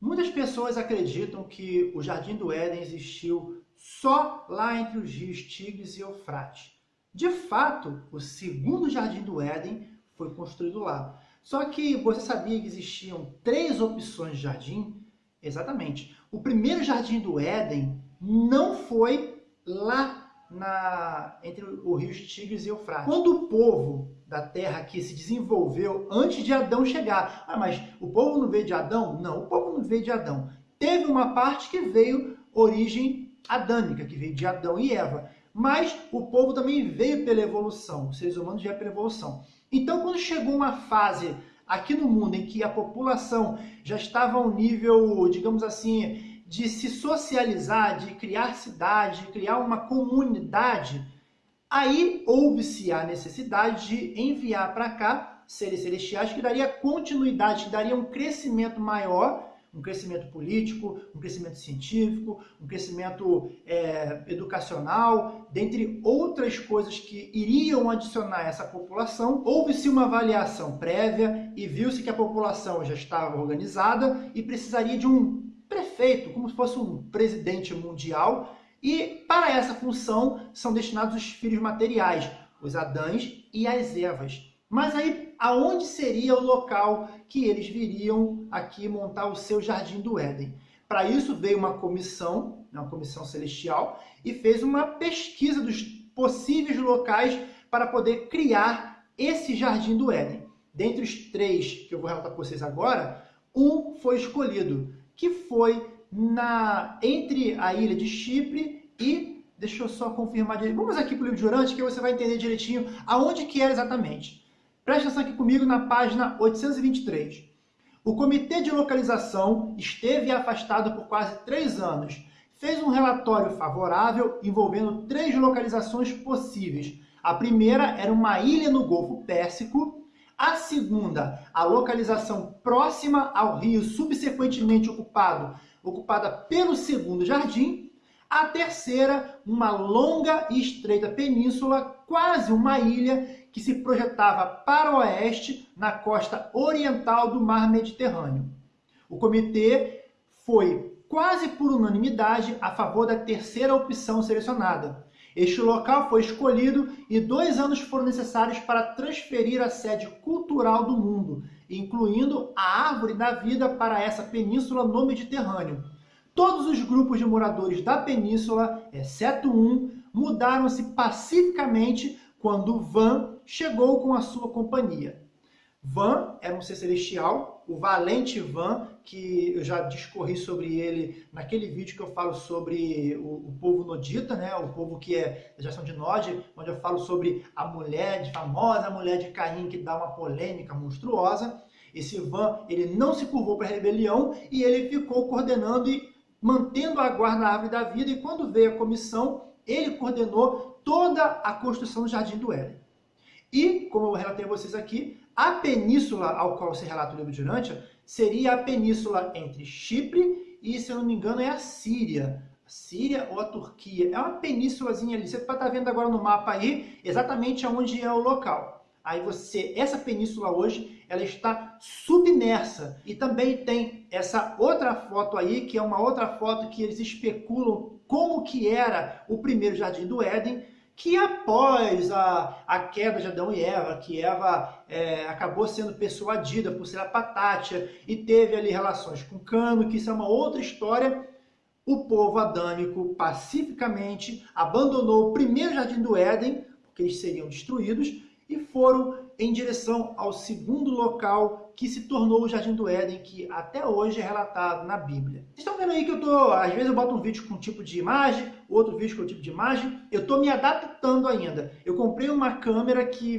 Muitas pessoas acreditam que o Jardim do Éden existiu só lá entre os rios Tigres e Eufrates. De fato, o segundo Jardim do Éden foi construído lá. Só que você sabia que existiam três opções de jardim? Exatamente. O primeiro Jardim do Éden não foi lá na, entre o rio Tigres e Eufrates. Quando o povo da terra aqui se desenvolveu antes de Adão chegar. Ah, mas o povo não veio de Adão? Não, o povo não veio de Adão. Teve uma parte que veio origem adâmica, que veio de Adão e Eva. Mas o povo também veio pela evolução, os seres humanos vieram pela evolução. Então, quando chegou uma fase aqui no mundo em que a população já estava a um nível, digamos assim, de se socializar, de criar cidade, de criar uma comunidade, Aí houve-se a necessidade de enviar para cá seres celestiais que daria continuidade, que daria um crescimento maior, um crescimento político, um crescimento científico, um crescimento é, educacional, dentre outras coisas que iriam adicionar essa população. Houve-se uma avaliação prévia e viu-se que a população já estava organizada e precisaria de um prefeito, como se fosse um presidente mundial, e para essa função são destinados os filhos materiais, os Adãs e as Evas. Mas aí, aonde seria o local que eles viriam aqui montar o seu Jardim do Éden? Para isso veio uma comissão, né, uma comissão celestial, e fez uma pesquisa dos possíveis locais para poder criar esse Jardim do Éden. Dentre os três que eu vou relatar para vocês agora, um foi escolhido, que foi na, entre a ilha de Chipre e, deixa eu só confirmar direito, vamos aqui para o livro de Urante que você vai entender direitinho aonde que era exatamente. Preste atenção aqui comigo na página 823. O Comitê de Localização esteve afastado por quase três anos. Fez um relatório favorável envolvendo três localizações possíveis. A primeira era uma ilha no Golfo Pérsico. A segunda, a localização próxima ao rio subsequentemente ocupado ocupada pelo segundo jardim. A terceira, uma longa e estreita península, quase uma ilha, que se projetava para o oeste, na costa oriental do mar Mediterrâneo. O comitê foi quase por unanimidade a favor da terceira opção selecionada. Este local foi escolhido e dois anos foram necessários para transferir a sede cultural do mundo, incluindo a árvore da vida para essa península no Mediterrâneo. Todos os grupos de moradores da península, exceto um, mudaram-se pacificamente quando Van chegou com a sua companhia. Van era um ser celestial, o valente Van, que eu já discorri sobre ele naquele vídeo que eu falo sobre o, o povo nodita, né? o povo que é da geração de Nod, onde eu falo sobre a mulher, de famosa mulher de Caim, que dá uma polêmica monstruosa. Esse Van, ele não se curvou para a rebelião e ele ficou coordenando e mantendo a guarda da árvore da vida, e quando veio a comissão, ele coordenou toda a construção do Jardim do Éden. E, como eu relatei a vocês aqui, a península ao qual se relata o livro de Urântia seria a península entre Chipre e, se eu não me engano, é a Síria. A Síria ou a Turquia. É uma penínsulazinha ali. Você pode estar vendo agora no mapa aí exatamente onde é o local. Aí você, essa península hoje, ela está submersa. E também tem essa outra foto aí, que é uma outra foto que eles especulam como que era o primeiro Jardim do Éden, que após a, a queda de Adão e Eva, que Eva é, acabou sendo persuadida por ser a patátia e teve ali relações com Cano, que isso é uma outra história, o povo adâmico pacificamente abandonou o primeiro Jardim do Éden, porque eles seriam destruídos, e foram em direção ao segundo local que se tornou o Jardim do Éden, que até hoje é relatado na Bíblia. Vocês estão vendo aí que eu tô, às vezes eu boto um vídeo com um tipo de imagem, outro vídeo com um tipo de imagem, eu estou me adaptando ainda. Eu comprei uma câmera que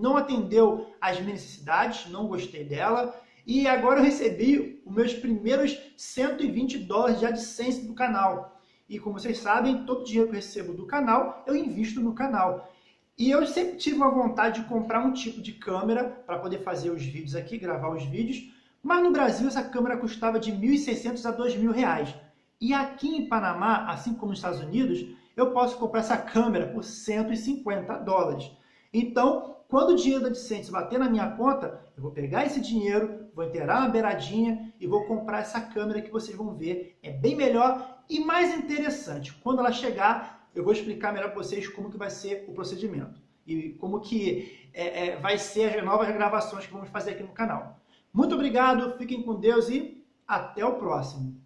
não atendeu às minhas necessidades, não gostei dela, e agora eu recebi os meus primeiros 120 dólares de AdSense do canal. E como vocês sabem, todo o dinheiro que eu recebo do canal, eu invisto no canal. E eu sempre tive uma vontade de comprar um tipo de câmera para poder fazer os vídeos aqui, gravar os vídeos, mas no Brasil essa câmera custava de 1.600 a 2.000 reais. E aqui em Panamá, assim como nos Estados Unidos, eu posso comprar essa câmera por 150 dólares. Então, quando o dinheiro da AdSense bater na minha conta, eu vou pegar esse dinheiro, vou inteirar uma beiradinha e vou comprar essa câmera que vocês vão ver. É bem melhor e mais interessante. Quando ela chegar, eu vou explicar melhor para vocês como que vai ser o procedimento e como que é, é, vai ser as novas gravações que vamos fazer aqui no canal. Muito obrigado, fiquem com Deus e até o próximo.